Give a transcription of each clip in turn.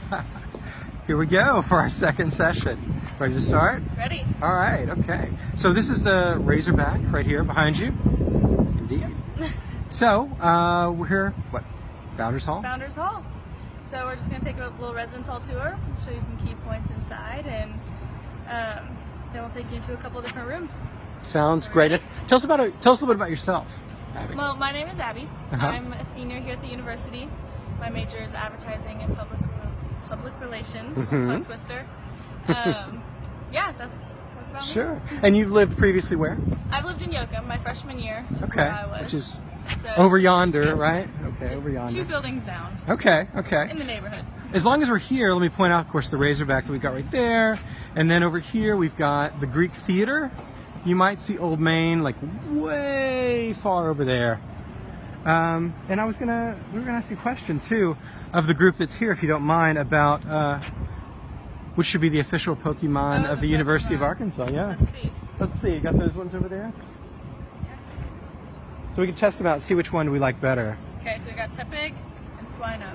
Here we go for our second session. Ready to start? Ready? All right, okay. So this is the Razorback right here behind you. Indeed. so, uh, we're here, what, Founders Hall? Founders Hall. So we're just going to take a little residence hall tour, show you some key points inside, and um, then we'll take you to a couple different rooms. Sounds great. Tell us about it. Tell us a little bit about yourself, Abby. Well, my name is Abby. Uh-huh. I'm a senior here at the university. My major is advertising and public public relations. Mhm. Tongue twister. Um, yeah, that's, that's about me. Sure. And you've lived previously where? I've lived in Yoakum my freshman year. Is Okay. where I was. Which is so over yonder, right? Okay, over yonder. Two buildings down Okay, okay. in the neighborhood. As long as we're here, let me point out, of course, the Razorback that we've got right there. And then over here, we've got the Greek Theater. You might see Old Main, like way far over there. Um, and I was gonna, we were gonna ask you a question too of the group that's here, if you don't mind, about uh, which should be the official Pokemon Oh, of the the University of Arkansas. Yeah. Let's see. Let's see. You got those ones over there? So we can test them out, and see which one we like better. Okay, so we got Tepig and Swinub.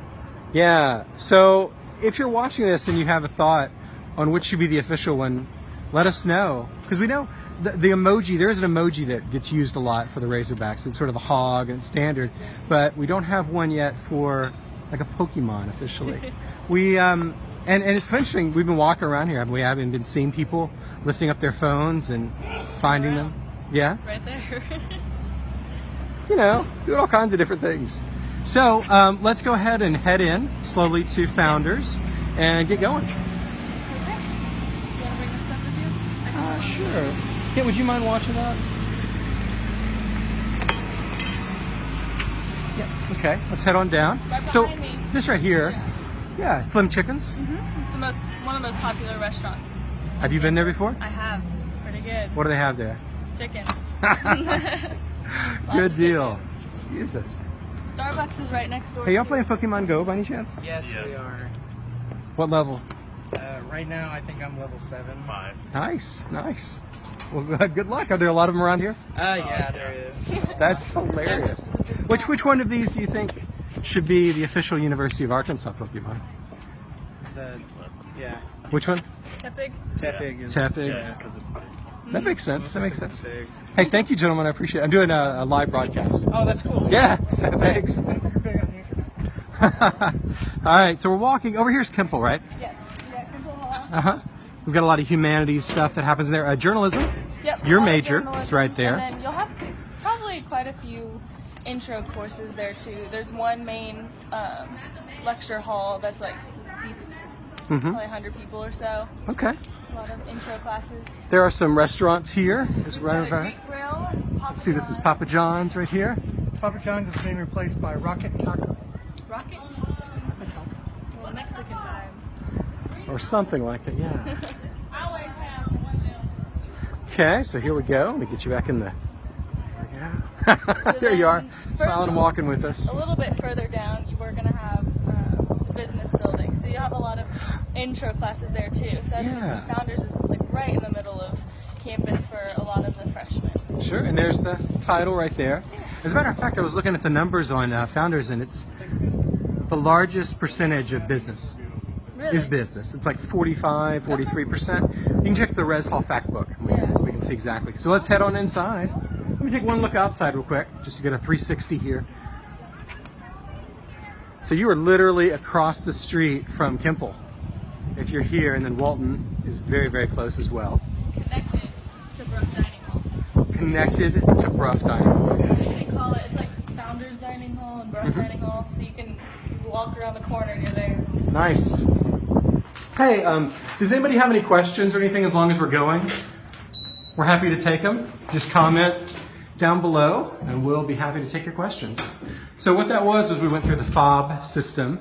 Yeah. So if you're watching this and you have a thought on which should be the official one, let us know because we know the, the emoji. There is an emoji that gets used a lot for the Razorbacks. It's sort of a hog and standard, but we don't have one yet for like a Pokemon officially. we um, and and it's interesting. We've been walking around here, haven't we? Haven't been seeing people lifting up their phones and finding them. Yeah. Right there. you know, doing all kinds of different things. So um, let's go ahead and head in slowly to Founders and get going. Okay. You want to bring this stuff with you? Uh, sure. Kit, would you mind watching that? Yeah. Okay, let's head on down. Right so me. this right here, Yeah. yeah, Slim Chickens. Mhm. It's the most one of the most popular restaurants. Have you been there before? I have. It's pretty good. What do they have there? Chicken. Good of deal. Excuse us. Starbucks is right next door. Hey, y'all playing Pokemon Go by any chance? Yes, we are. What level? Uh, right now, I think I'm level seven. Five. Nice, nice. Well, good luck. Are there a lot of them around here? Uh, yeah, there is. That's hilarious. Which which one of these do you think should be the official University of Arkansas Pokemon? The, yeah, Which one? Tepig. Tepig is. Tepig. Yeah, just because it's big. That makes sense. That makes sense. Big. Hey, thank you, gentlemen. I appreciate it. I'm doing a, a live broadcast. Oh, that's cool. Yeah, so thanks. All right, so we're walking. Over here's Kimpel, right? Yes. We got Kimpel Hall. Uh huh. We've got a lot of humanities stuff that happens there. Uh, journalism. Yep. Your major is right there. And then you'll have probably quite a few intro courses there too. There's one main um, lecture hall that's like seats hmm probably 100 people or so. Okay. A lot of intro classes. There are some restaurants here. Is We've right over. Greek grill. Papa See, this is Papa John's right here. Papa John's is being replaced by Rocket Taco. Rocket. Taco. Well, Mexican time. or something like that. Yeah. Okay, so here we go. Let me get you back in the. There. So there you are, smiling and walking with us. A little bit further down, you we're gonna have uh, business building, so you have a lot of intro classes there too. So Yeah. yeah. Founders is like right in the middle of campus for a lot of the freshmen. Sure, and there's the title right there. As a matter of fact, I was looking at the numbers on uh, Founders, and it's the largest percentage of business Really? is business. It's like 45, 43%. You can check the Res Hall fact book. Can see exactly. So let's head on inside. Let me take one look outside real quick, just to get a 360 here. So you are literally across the street from Kimpel. If you're here, and then Walton is very, very close as well. Connected to Brough Dining Hall. Connected to Brough Dining Hall. They call it, it's like Founders Dining Hall and Brough Mm-hmm. Dining Hall, so you can walk around the corner and you're there. Nice. Hey, um, does anybody have any questions or anything as long as we're going? We're happy to take them. Just comment down below and we'll be happy to take your questions. So what that was was we went through the fob system.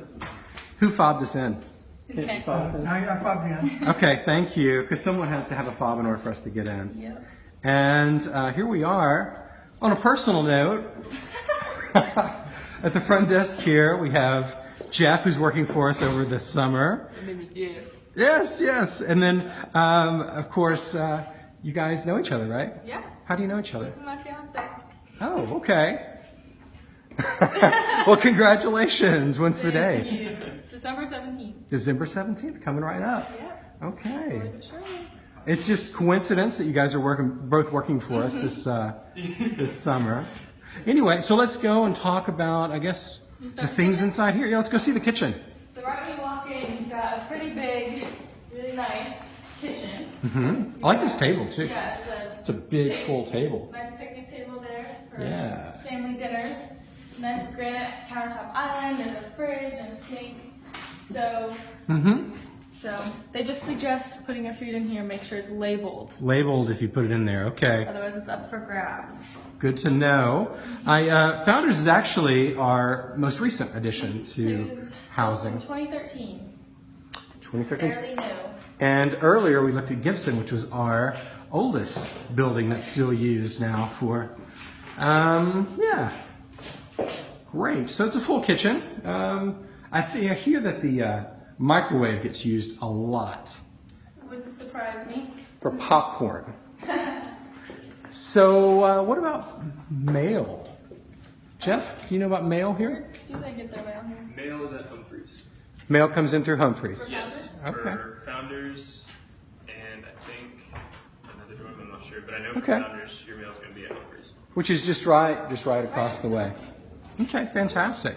Who fobbed us in? It's okay. I got Papa Okay, thank you, because someone has to have a fob in order for us to get in. Yep. And uh, here we are. On a personal note, at the front desk here, we have Jeff, who's working for us over the summer. Yes, yes. And then, um, of course, uh, you guys know each other, right? Yeah. How do you know each other? This is my fiance. Oh, okay. well, congratulations. When's the day? December 17th. December 17th, coming right up. Yeah. Okay. Slowly but surely. It's just coincidence that you guys are working, both working for us this uh, this summer. Anyway, so let's go and talk about, I guess, the things inside here. Yeah, let's go see the kitchen. So right when you walk in, you've got a pretty big, kitchen. hmm I like this table too. Yeah, it's a It's a big, full table. Nice picnic table there for Yeah. family dinners. Nice granite countertop island. There's a fridge and a sink, stove. hmm So they just suggest putting your food in here. Make sure it's labeled. Labeled if you put it in there. Okay. Otherwise, it's up for grabs. Good to know. I, uh, Founders is actually our most recent addition to housing. 2013. 2013. Fairly new. And earlier we looked at Gibson, which was our oldest building that's still used now for, um, yeah. Great. So it's a full kitchen. Um, I, th- I hear that the uh, microwave gets used a lot Wouldn't surprise me. for popcorn. so uh, what about mail? Jeff, do you know about mail here? Do they get their mail here? Mail is at Humphreys. Mail comes in through Humphreys. Yes. Okay. For founders, and I think another dorm. I'm not sure, but I know for Okay. founders, your mail's going to be at Humphreys. which is just right, just right across the way. Okay, fantastic.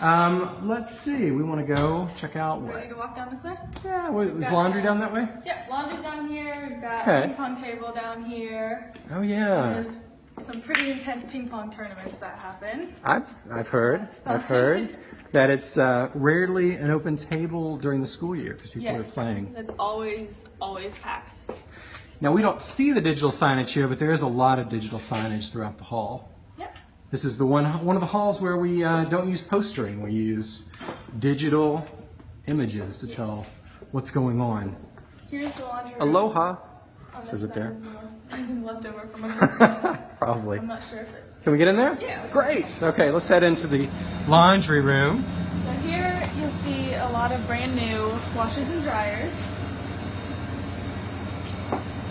Um, let's see. We want to go check out Ready what? to walk down this way? Yeah, what, was Got laundry some- down that way? Yeah, laundry's down here. We've got Okay. a ping pong table down here. Oh yeah, There's some pretty intense ping pong tournaments that happen. I've I've heard I've heard that it's uh, rarely an open table during the school year because people are Yes, playing. it's always always packed. Now we don't see the digital signage here, but there is a lot of digital signage throughout the hall. Yep. This is the one one of the halls where we uh, don't use postering. We use digital images to tell what's going on. Here's the laundry room. Aloha. This Says it there? there. is the Anything left over from a Probably. I'm not sure if it's. Can we get in there? Yeah. Great. Okay, let's head into the laundry room. So here you'll see a lot of brand new washers and dryers.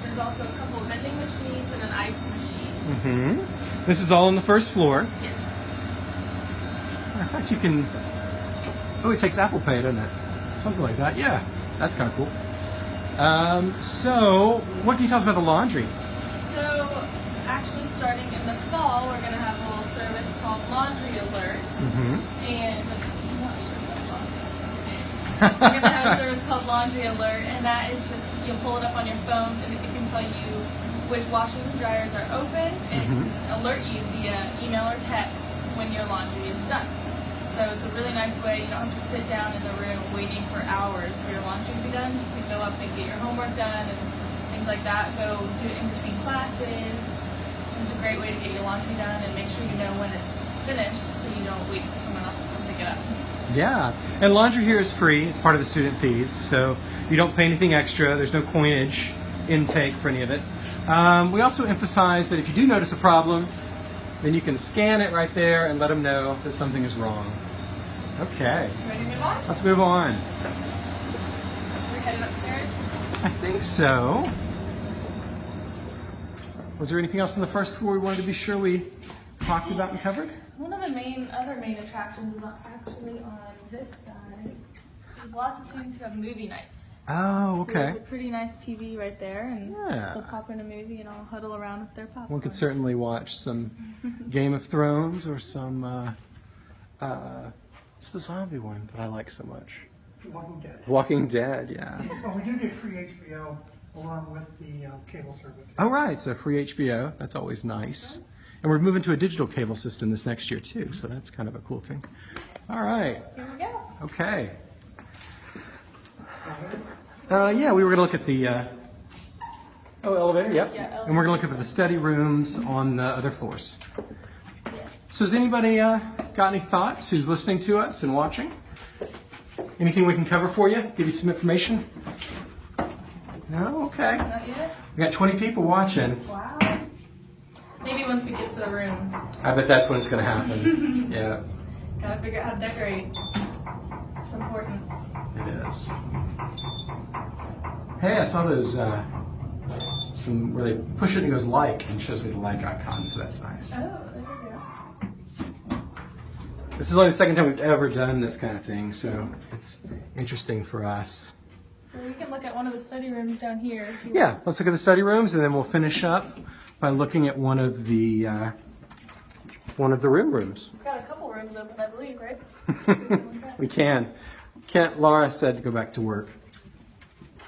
There's also a couple of vending machines and an ice machine. Mm hmm This is all on the first floor. Yes. In fact, you can. Oh, it takes Apple Pay, doesn't it? Something like that. Yeah, that's kind of cool. Um, so, what can you tell us about the laundry? So actually starting in the fall, we're gonna have a little service called Laundry Alerts. hmm And I'm not sure what looks. We're gonna have a service called Laundry Alert, and that is just you'll pull it up on your phone, and it can tell you which washers and dryers are open, and it can alert you via email or text when your laundry is done. So it's a really nice way. You don't have to sit down in the room waiting for hours for your laundry to be done. You can go up and get your homework done and things like that. Go do it in between classes. It's a great way to get your laundry done and make sure you know when it's finished, so you don't wait for someone else to come pick it up. Yeah, and laundry here is free. It's part of the student fees, so you don't pay anything extra. There's no coinage intake for any of it. Um, we also emphasize that if you do notice a problem, then you can scan it right there and let them know that something is wrong. Okay, Ready to move on? let's move on. We're heading upstairs. I think so. Was there anything else on the first floor we wanted to be sure we talked about and covered? One of the main other main attractions is actually on this side. There's lots of students who have movie nights. Oh, So there's okay. a pretty nice TV right there, and Yeah. they'll pop in a movie and all huddle around with their popcorn. One could certainly watch some Game of Thrones or some. Uh, uh, it's the zombie one that I like so much. Walking Dead. Walking Dead, yeah. Well, we do get free HBO along with the uh, cable service. Oh, right, so free HBO. That's always nice. And we're moving to a digital cable system this next year, too, so that's kind of a cool thing. All right, Here we go. okay. Uh, yeah, we were going to look at the. Uh, oh, elevator, yep. Yeah, and we're going to look at the study rooms on the other floors. So has anybody uh, got any thoughts who's listening to us and watching? Anything we can cover for you? Give you some information? No? Okay. Not yet? We got 20 people watching. Wow. Maybe once we get to the rooms. I bet that's when it's going to happen. yeah, Gotta figure out how to decorate. It's important. it is. Hey, I saw those, uh, some where they push it and it goes like and shows me the like icon, so that's nice. Oh, there we go. This is only the second time we've ever done this kind of thing, so it's interesting for us. So we can look at one of the study rooms down here. Yeah, let's look at the study rooms, and then we'll finish up by looking at one of the uh, one of the room rooms. We've got a couple rooms open, I believe, right? we can. Kent, Laura said to go back to work.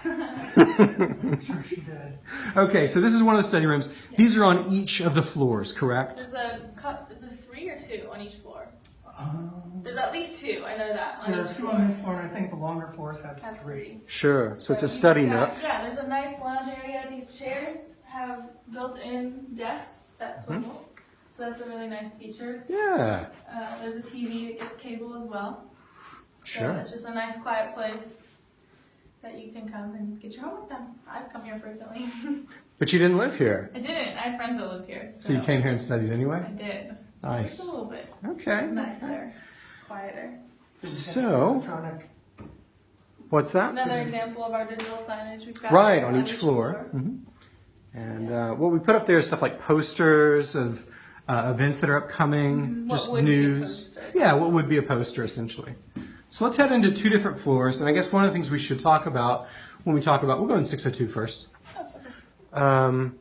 I'm sure she did. Okay, so this is one of the study rooms. These are on each of the floors, correct? There's a cup. Is it three or two on each floor? Um, There's at least two. I know that on There's each two floor. on this floor, and I think the longer floors have Have three. three. Sure. So it's a study just got- nook. Yeah, there's a nice lounge area. These chairs have built-in desks that swivel, so that's a really nice feature. Yeah, Uh, there's a TV that gets cable as well. So sure. it's just a nice, quiet place that you can come and get your homework done. I've come here frequently. But you didn't live here, I didn't. I have friends that lived here. So, so you came here and studied anyway? I did. Nice. Just a little bit Okay. nicer, quieter. So- What's that? Another example of our digital signage. We've got Right on each floor. Mhm. And uh, what we put up there is stuff like posters of uh, events that are upcoming, Mhm. What just would be a news. Yeah, what would be a poster essentially. So let's head into two different floors, and I guess one of the things we should talk about when we talk about, we'll go in 602 first. Um,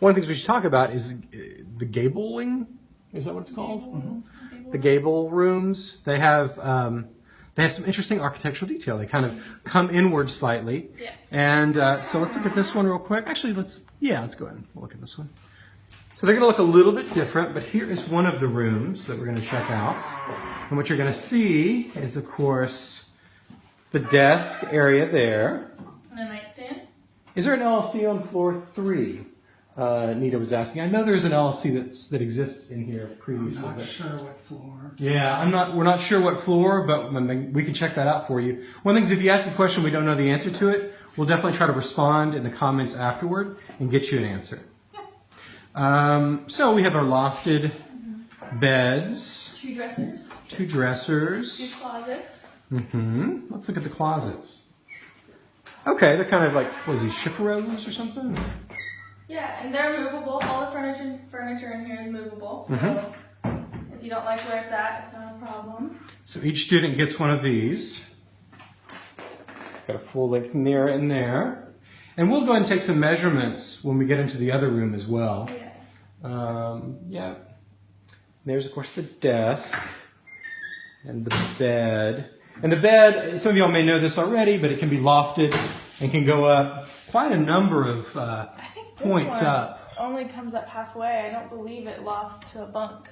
one of the things we should talk about is uh, the gabling. Is that what it's called? Mm-hmm. The gable rooms. They have um, they have some interesting architectural detail. They kind of come inward slightly. Yes. And uh, so let's look at this one real quick. Actually, let's yeah, let's go ahead and look at this one. So they're going to look a little bit different, but here is one of the rooms that we're going to check out. And what you're going to see is, of course, the desk area there. And a nightstand. Is there an LLC on floor three? Uh, Nita was asking. I know there's an LLC that's, that exists in here previously. I'm not but- sure what floor. Yeah, I'm not. We're not sure what floor, but we can check that out for you. One thing is, if you ask a question we don't know the answer to it, we'll definitely try to respond in the comments afterward and get you an answer. Um, so we have our lofted beds, Two dressers. two dressers. Two closets. Mm-hmm. Let's look at the closets. Okay, they're kind of like what is these chaperones or something? Yeah, and they're movable. All the furniture furniture in here is movable. So Mm-hmm. if you don't like where it's at, it's not a problem. So each student gets one of these. Got a full length mirror in there. And we'll go ahead and take some measurements when we get into the other room as well. Yeah. Um, yeah. There's, of course, the desk and the bed. And the bed, some of y'all may know this already, but it can be lofted and can go up quite a number of uh, I think this points up. only comes up halfway. I don't believe it lofts to a bunk.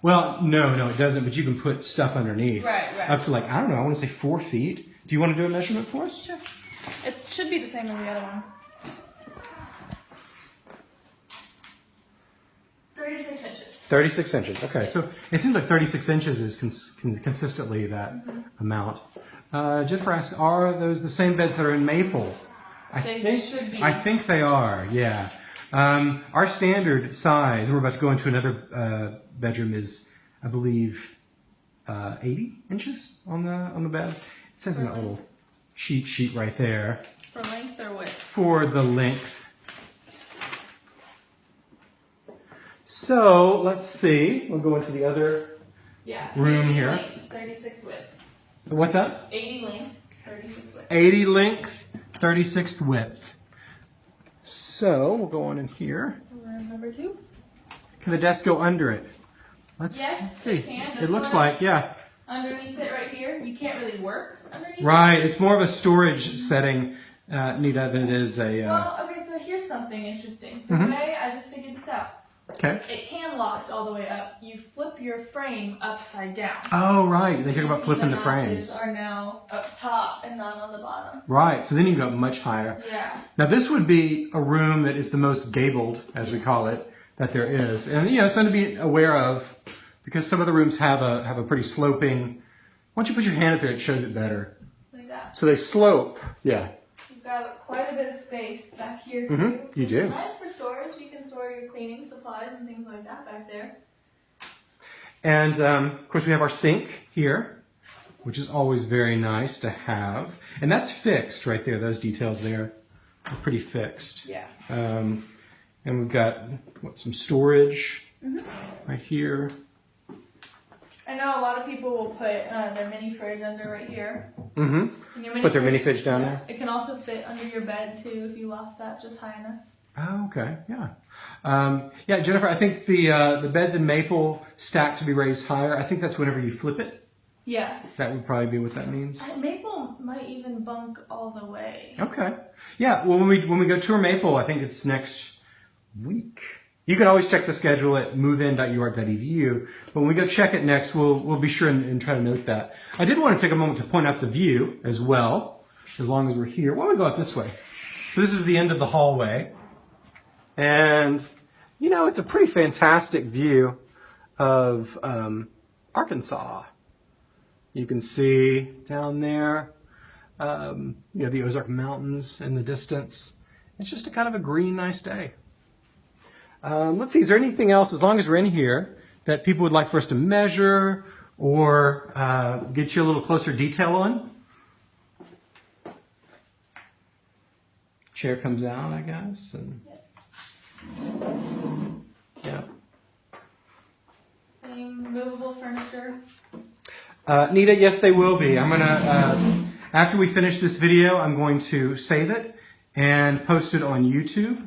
Well, no, no, it doesn't, but you can put stuff underneath. Right, right. Up to like, I don't know, I want to say four feet. Do you want to do a measurement for us? Sure. It should be the same as the other one. 36 inches. 36 inches. Okay, so it seems like 36 inches is cons- con- consistently that amount. Uh, Jennifer asked, are those the same beds that are in Maple? I think They think, should be. I think they are, yeah. Um, our standard size, we're about to go into another uh, bedroom, is, I believe, uh, 80 inches on the on the beds. It says in that little cheat sheet right there For length or width? for the length. So let's see. We'll go into the other. Yeah. Room 80 here. Length, 36 width. What's that? 80 length, 36 width. 80 length, 36 width. So we'll go on in here. Room number two. Can the desk go under it? Let's, Yes, let's see. it can. It looks like, yeah. Underneath it right here, you can't really work underneath. it. Right. It's more of a storage setting, uh, Nita, than it is a. Uh, Well, okay, so here's something interesting. The Mhm. way I just figured this out. Okay. It can loft all the way up. You flip your frame upside down. Oh, right. They talk about flipping the notches frames. Are now up top and not on the bottom. Right. So then you go much higher. Yeah. Now this would be a room that is the most gabled, as we call it, that there is, and you know it's something to be aware of, because some of the rooms have a have a pretty sloping. Once you put your hand up there, it shows it better. Like that. So they slope. Yeah. Got quite a bit of space back here too. Mhm, you which do. Nice for storage. You can store your cleaning supplies and things like that back there. And um, of course we have our sink here, which is always very nice to have, and that's fixed right there. Those details there are pretty fixed. Yeah. Um, and we've got what some storage Mm-hmm. right here. I know a lot of people will put uh, their mini fridge under right here. Mm-hmm. Put their mini fridge down there? It can also fit under your bed too if you loft that just high enough. Oh, okay. Yeah. Um, yeah, Jennifer, I think the uh, the beds in maple stack to be raised higher. I think that's whenever you flip it. Yeah. That would probably be what that means. And Maple might even bunk all the way. Okay. Yeah. Well, when we when we go tour Maple, I think it's next week. You can always check the schedule at movein.uark.edu. But when we go check it next, we'll we'll be sure and, and try to note that. I did want to take a moment to point out the view as well, as long as we're here. Why don't we go out this way? So this is the end of the hallway, and you know it's a pretty fantastic view of um, Arkansas. You can see down there um, you know, the Ozark Mountains in the distance. It's just a kind of a green, nice day. Um, let's see, is there anything else, as long as we're in here, that people would like for us to measure or uh, get you a little closer detail on? Chair comes out, I guess, and yeah. Same movable furniture. Uh, Nita, yes, they will be. I'm gonna, uh, after we finish this video, I'm going to save it and post it on YouTube.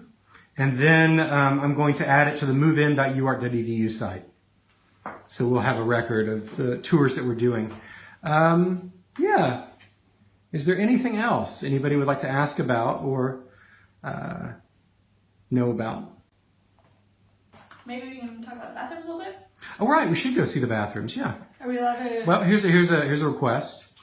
And then um, I'm going to add it to the movein.uark.edu site. So we'll have a record of the tours that we're doing. Um, yeah. Is there anything else anybody would like to ask about or uh, know about? Maybe we can talk about bathrooms a little bit. All right, we should go see the bathrooms. Yeah. Are we allowed to? Well, here's a, here's a here's a request.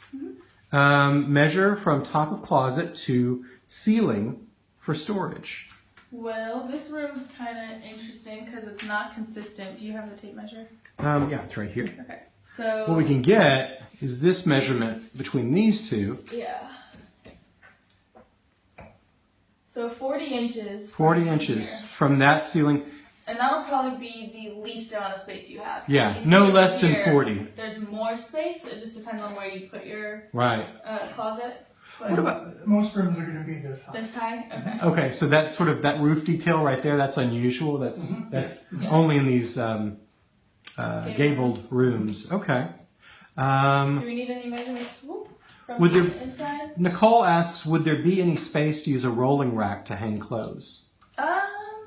Um, measure from top of closet to ceiling for storage. Well, this room's kind of interesting because it's not consistent. Do you have the tape measure? Um, yeah, it's right here. Okay. So. What we can get is this measurement between these two, Yeah. So 40 inches. 40 from inches here. from that ceiling. And that'll probably be the least amount of space you have. Yeah, You no less than 40. There's more space. It just depends on where you put your Right. uh, closet. But What about? Most rooms are gonna be this high. this high? Okay. Okay, so that sort of that roof detail right there. That's unusual. That's that's Yeah. only in these um, uh, Gabled gabled rooms. Okay. Um, Do we need any measurements from Would the there- inside? Nicole asks, would there be any space to use a rolling rack to hang clothes? Um,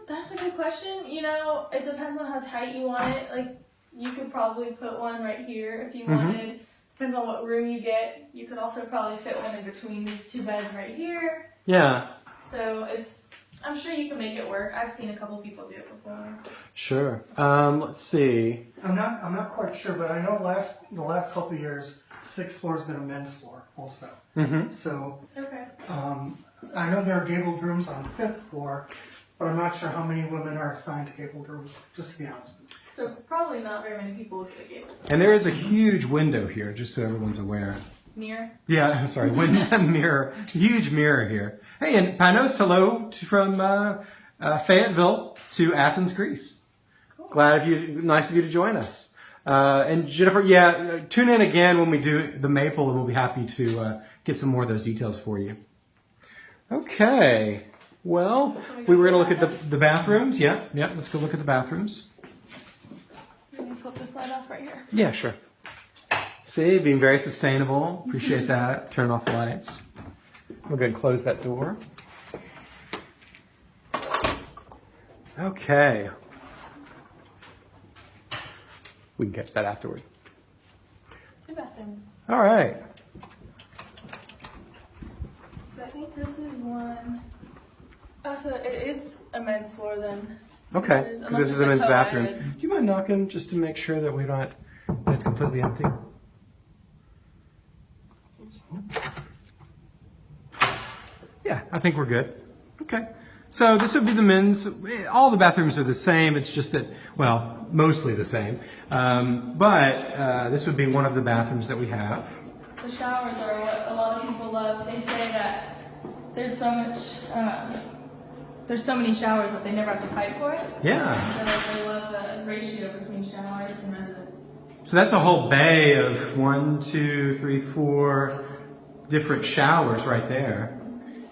that's a good question. You know, it depends on how tight you want it. Like, you could probably put one right here if you Mhm. wanted. Depends on what room you get. You could also probably fit one in between these two beds right here. Yeah, So it's, I'm sure you can make it work. I've seen a couple people do it before. sure. Um, let's see. I'm not, I'm not quite sure, but I know last, the last couple of years, sixth floor's been a men's floor also. Mm-hmm. So, Okay. um, I know there are gabled rooms on the fifth floor, but I'm not sure how many women are assigned to gabled rooms, just to be honest. with you. So probably not very many people would a gable. And there is a huge window here, just so everyone's aware. Mirror. Yeah, I'm sorry, window mirror, huge mirror here. Hey, and Panos, hello to, from uh, uh, Fayetteville to Athens, Greece. Cool. Glad of you, nice of you to join us. Uh, and Jennifer, yeah, uh, tune in again when we do the maple, and we'll be happy to uh, get some more of those details for you. Okay, well, we were going to look at the, the bathrooms. Yeah, yeah, let's go look at the bathrooms. Flip this light off right here. Yeah, sure. See, being very sustainable. Appreciate that. Turn off the lights. We're going to close that door. Okay. We can catch that afterward. The bathroom. All right. So I think this is one. Oh, so it is a men's floor then. Okay. Because this is it's a a men's bathroom. Do you mind knocking just to make sure that we're not, that it's completely empty? Yeah, I think we're good. Okay. So this would be the men's. All the bathrooms are the same. It's just that, well, mostly the same. Um, but uh, this would be one of the bathrooms that we have. The showers are what a lot of people love. They say that there's so much, um, there's so many showers that they never have to fight for it. Yeah. So they love the ratio between showers and residents. So that's a whole bay of one, two, three, four different showers right there.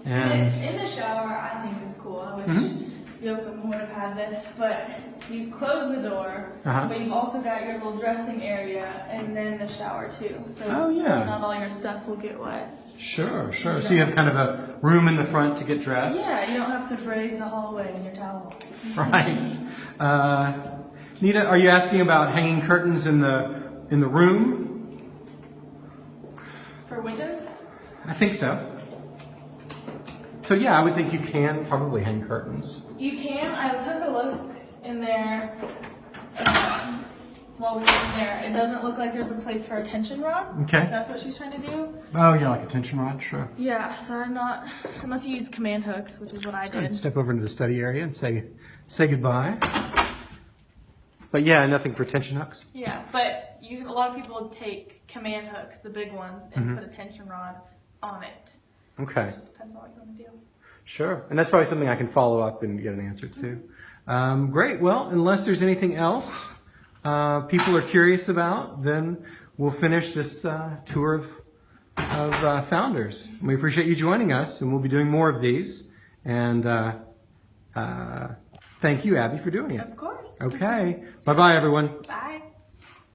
And In, the shower, I think is cool. I wish Mhm. Yoakum would have had this, but you close the door, Uh-huh. but you've also got your little dressing area and then the shower too. So Oh, yeah. not all your stuff will get wet. Sure, sure. So you have kind of a room in the front to get dressed. Yeah, you don't have to brave the hallway in your towel. Right. Uh, Nita, are you asking about hanging curtains in the in the room? For windows? I think so. So yeah, I would think you can probably hang curtains. You can. I took a look in there um, while we were in there. It doesn't look like there's a place for a tension rod. Okay. If that's what she's trying to do. Oh yeah, like a tension rod, sure. Yeah, so I'm not, unless you use command hooks, which is what I did. Step over into the study area and say say goodbye. But yeah, nothing for tension hooks. Yeah, but you, a lot of people take command hooks, the big ones, and put a tension rod on it. Okay. So it just depends on what you want to do. Sure, and that's probably something I can follow up and get an answer to. Um, great. Well, unless there's anything else uh, people are curious about, then we'll finish this uh, tour of of uh, founders. We appreciate you joining us, and we'll be doing more of these. And uh, uh, thank you, Abby, for doing it. Of course. Okay. Bye, bye, everyone. Bye.